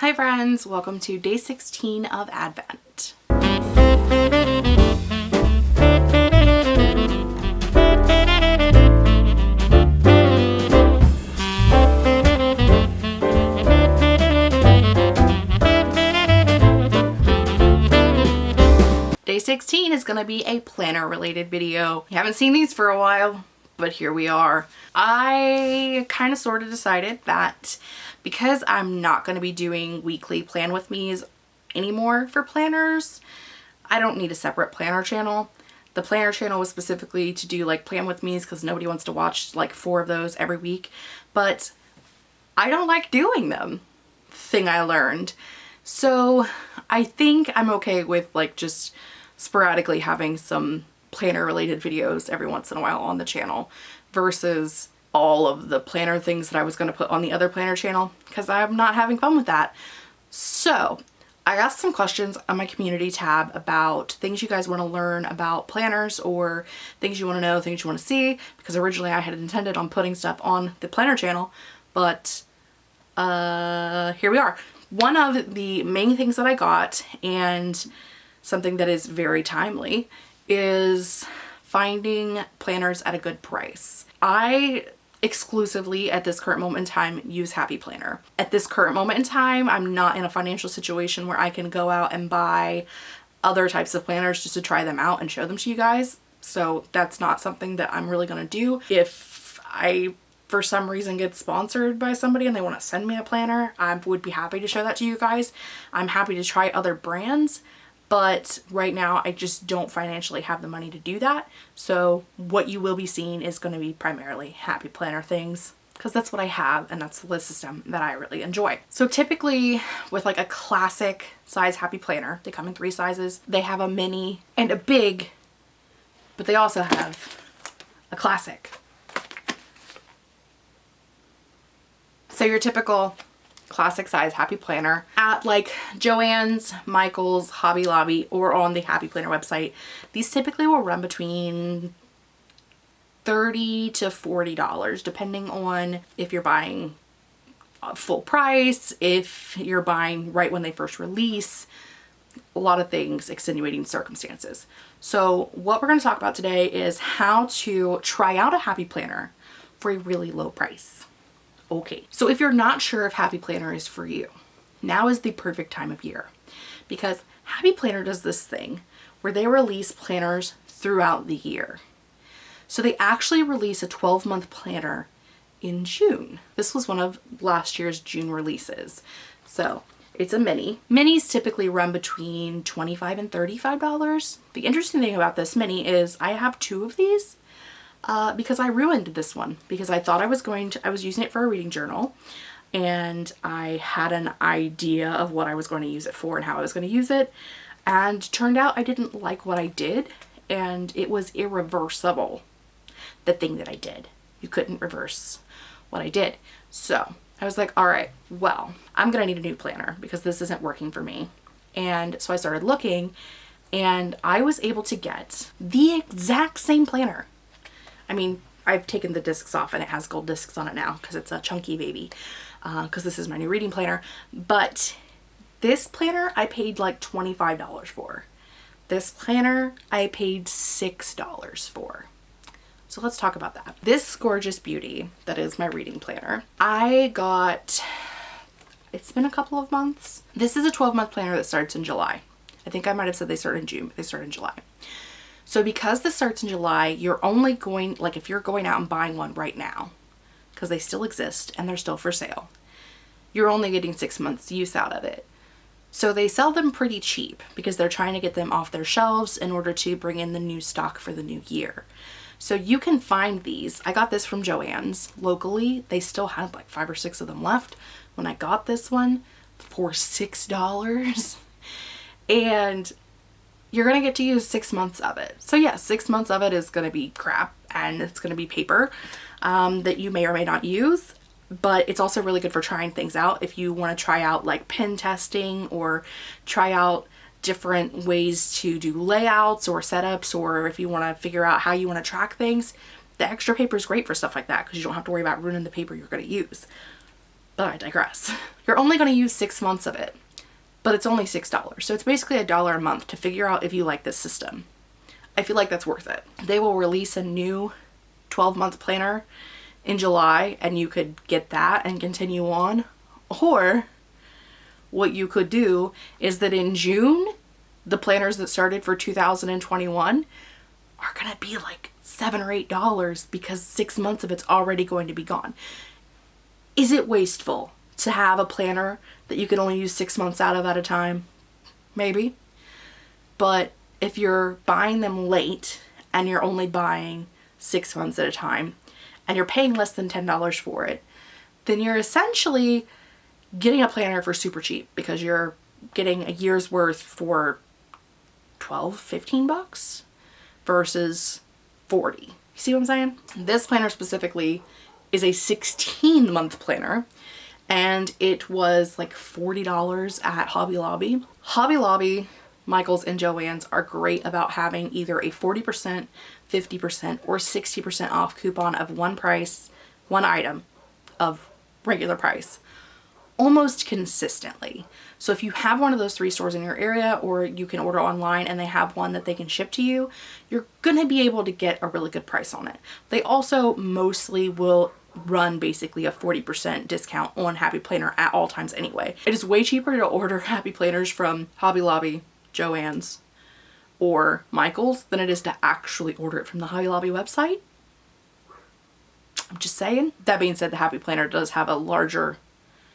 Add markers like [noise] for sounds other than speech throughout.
Hi friends, welcome to day 16 of Advent. Day 16 is going to be a planner related video. You haven't seen these for a while, but here we are. I kind of sort of decided that because I'm not going to be doing weekly plan with me's anymore for planners, I don't need a separate planner channel. The planner channel was specifically to do like plan with me's because nobody wants to watch like four of those every week. But I don't like doing them, thing I learned. So I think I'm okay with like just sporadically having some planner related videos every once in a while on the channel versus all of the planner things that I was going to put on the other planner channel because I'm not having fun with that. So I asked some questions on my community tab about things you guys want to learn about planners or things you want to know, things you want to see because originally I had intended on putting stuff on the planner channel but uh, here we are. One of the main things that I got and something that is very timely is finding planners at a good price. I exclusively at this current moment in time use Happy Planner. At this current moment in time, I'm not in a financial situation where I can go out and buy other types of planners just to try them out and show them to you guys. So that's not something that I'm really going to do. If I for some reason get sponsored by somebody and they want to send me a planner, I would be happy to show that to you guys. I'm happy to try other brands but right now I just don't financially have the money to do that. So what you will be seeing is going to be primarily happy planner things because that's what I have and that's the system that I really enjoy. So typically with like a classic size happy planner, they come in three sizes. They have a mini and a big, but they also have a classic. So your typical classic size Happy Planner at like Joann's, Michael's, Hobby Lobby, or on the Happy Planner website. These typically will run between 30 to $40 depending on if you're buying full price, if you're buying right when they first release, a lot of things, extenuating circumstances. So what we're going to talk about today is how to try out a Happy Planner for a really low price. Okay, so if you're not sure if Happy Planner is for you, now is the perfect time of year because Happy Planner does this thing where they release planners throughout the year. So they actually release a 12 month planner in June. This was one of last year's June releases. So it's a mini. Minis typically run between 25 and $35. The interesting thing about this mini is I have two of these uh, because I ruined this one because I thought I was going to, I was using it for a reading journal and I had an idea of what I was going to use it for and how I was going to use it and turned out I didn't like what I did and it was irreversible the thing that I did. You couldn't reverse what I did. So I was like, all right, well, I'm going to need a new planner because this isn't working for me. And so I started looking and I was able to get the exact same planner I mean, I've taken the discs off and it has gold discs on it now because it's a chunky baby because uh, this is my new reading planner. But this planner I paid like $25 for. This planner I paid $6 for. So let's talk about that. This gorgeous beauty that is my reading planner, I got, it's been a couple of months. This is a 12 month planner that starts in July. I think I might have said they start in June, but they start in July. So because this starts in July, you're only going, like if you're going out and buying one right now, because they still exist and they're still for sale, you're only getting six months use out of it. So they sell them pretty cheap because they're trying to get them off their shelves in order to bring in the new stock for the new year. So you can find these. I got this from Joann's locally. They still had like five or six of them left when I got this one for $6. [laughs] And you're going to get to use six months of it. So yes, six months of it is going to be crap and it's going to be paper um, that you may or may not use. But it's also really good for trying things out if you want to try out like pen testing or try out different ways to do layouts or setups or if you want to figure out how you want to track things. The extra paper is great for stuff like that because you don't have to worry about ruining the paper you're going to use. But I digress. [laughs] You're only going to use six months of it, but it's only $6. So it's basically a dollar a month to figure out if you like this system. I feel like that's worth it. They will release a new 12 month planner in July and you could get that and continue on. Or what you could do is that in June, the planners that started for 2021 are going to be like seven or eight dollars because six months of it's already going to be gone. Is it wasteful to have a planner that you can only use six months out of at a time? Maybe. But if you're buying them late and you're only buying six months at a time and you're paying less than $10 for it, then you're essentially getting a planner for super cheap because you're getting a year's worth for 12, 15 bucks versus 40. You see what I'm saying? This planner specifically is a 16 month planner and it was like $40 at Hobby Lobby. Hobby Lobby, Michaels and Joann's are great about having either a 40%, 50% or 60% off coupon of one price, one item of regular price almost consistently. So if you have one of those three stores in your area or you can order online and they have one that they can ship to you, you're going to be able to get a really good price on it. They also mostly will run basically a 40% discount on Happy Planner at all times anyway. It is way cheaper to order [laughs] Happy Planners from Hobby Lobby, Joann's, or Michael's than it is to actually order it from the Hobby Lobby website. I'm just saying. That being said, the Happy Planner does have a larger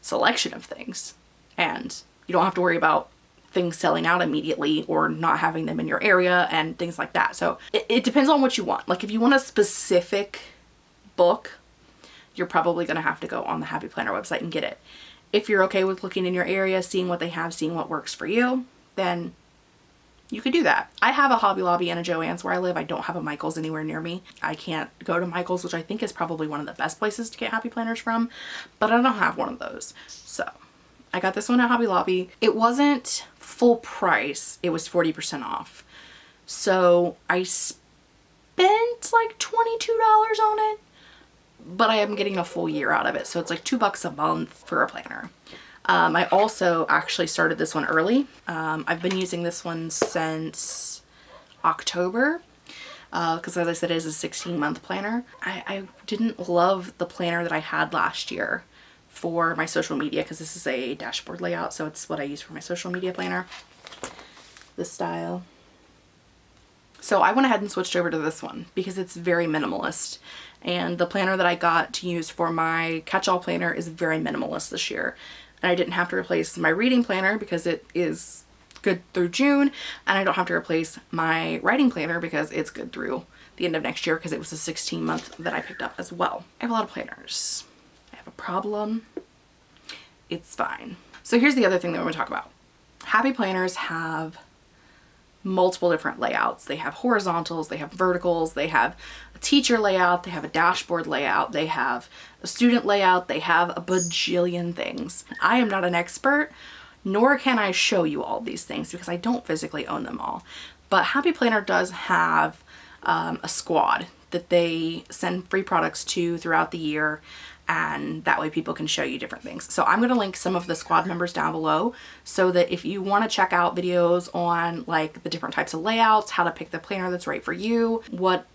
selection of things and you don't have to worry about things selling out immediately or not having them in your area and things like that. So it, it depends on what you want. Like if you want a specific book, you're probably going to have to go on the Happy Planner website and get it. If you're okay with looking in your area, seeing what they have, seeing what works for you, then you could do that. I have a Hobby Lobby and a Joann's where I live. I don't have a Michael's anywhere near me. I can't go to Michael's, which I think is probably one of the best places to get happy planners from, but I don't have one of those. So I got this one at Hobby Lobby. It wasn't full price. It was 40% off. So I spent like $22 on it, but I am getting a full year out of it. So it's like two bucks a month for a planner. Um, I also actually started this one early. Um, I've been using this one since October because uh, as I said, it is a 16 month planner. I, I didn't love the planner that I had last year for my social media because this is a dashboard layout so it's what I use for my social media planner this style so I went ahead and switched over to this one because it's very minimalist and the planner that I got to use for my catch-all planner is very minimalist this year and I didn't have to replace my reading planner because it is good through June and I don't have to replace my writing planner because it's good through the end of next year because it was a 16 month that I picked up as well. I have a lot of planners. I have a problem. It's fine. So here's the other thing that we're going to talk about. Happy planners have multiple different layouts. They have horizontals, they have verticals, they have a teacher layout, they have a dashboard layout, they have a student layout, they have a bajillion things. I am not an expert, nor can I show you all these things because I don't physically own them all. But Happy Planner does have um, a squad that they send free products to throughout the year and that way people can show you different things. So I'm going to link some of the squad members down below so that if you want to check out videos on like the different types of layouts, how to pick the planner that's right for you, what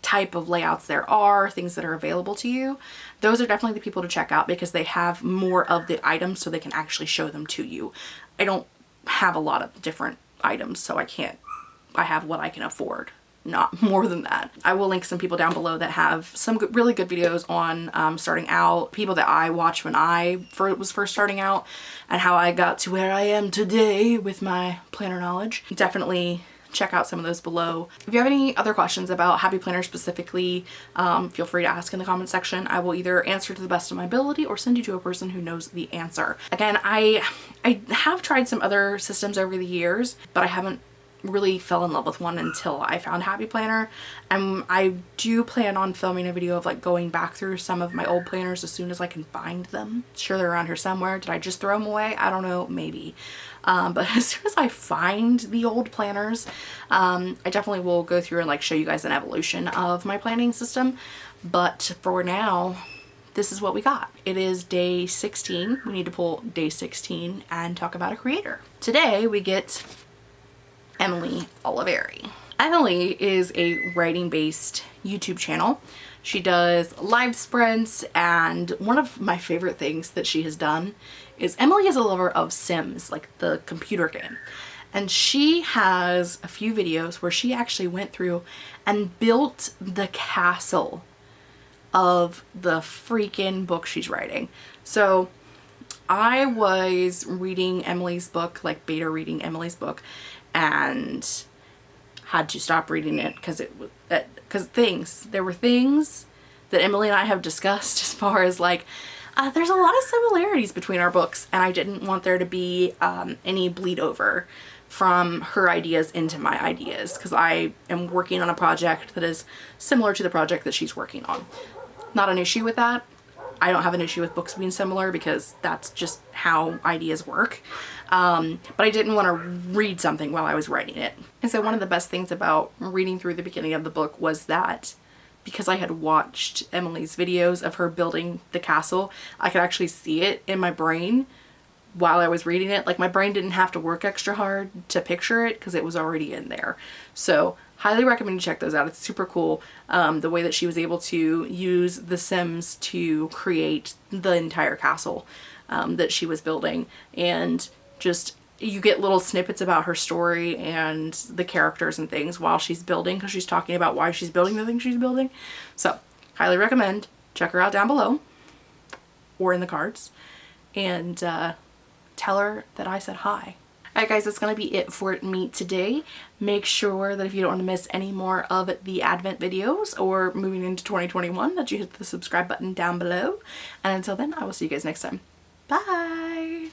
type of layouts there are, things that are available to you, those are definitely the people to check out because they have more of the items so they can actually show them to you. I don't have a lot of different items so I can't, I have what I can afford not [laughs] more than that. I will link some people down below that have some really good videos on um, starting out, people that I watched when I was first starting out and how I got to where I am today with my planner knowledge. Definitely check out some of those below. If you have any other questions about Happy Planner specifically, um, feel free to ask in the comment section. I will either answer to the best of my ability or send you to a person who knows the answer. Again, I, I have tried some other systems over the years, but I haven't really fell in love with one until I found Happy Planner and I do plan on filming a video of like going back through some of my old planners as soon as I can find them. Sure they're around here somewhere. Did I just throw them away? I don't know, maybe. Um, but [laughs] as soon as I find the old planners, um, I definitely will go through and like show you guys an evolution of my planning system. But for now, this is what we got. It is day 16. We need to pull day 16 and talk about a creator. Today we get Emily Oliveri. Emily is a writing based YouTube channel. She does live sprints and one of my favorite things that she has done is Emily is a lover of Sims, like the computer game. And she has a few videos where she actually went through and built the castle of the freaking book she's writing. So I was reading Emily's book, like beta reading Emily's book, and had to stop reading it because it was because things there were things that Emily and I have discussed [laughs] as far as like uh, there's a lot of similarities between our books and I didn't want there to be um, any bleed over from her ideas into my ideas because I am working on a project that is similar to the project that she's working on. Not an issue with that. I don't have an issue with books being similar because that's just how ideas work. Um, but I didn't want to read something while I was writing it. And so one of the best things about reading through the beginning of the book was that because I had watched Emily's videos of her building the castle, I could actually see it in my brain while I was reading it. Like my brain didn't have to work extra hard to picture it because it was already in there. So highly recommend you check those out. It's super cool um, the way that she was able to use The Sims to create the entire castle um, that she was building and just you get little snippets about her story and the characters and things while she's building because she's talking about why she's building the things she's building. So highly recommend. Check her out down below or in the cards and uh, tell her that I said hi. Alright guys, that's going to be it for me today. Make sure that if you don't want to miss any more of the Advent videos or moving into 2021 that you hit the subscribe button down below. And until then, I will see you guys next time. Bye!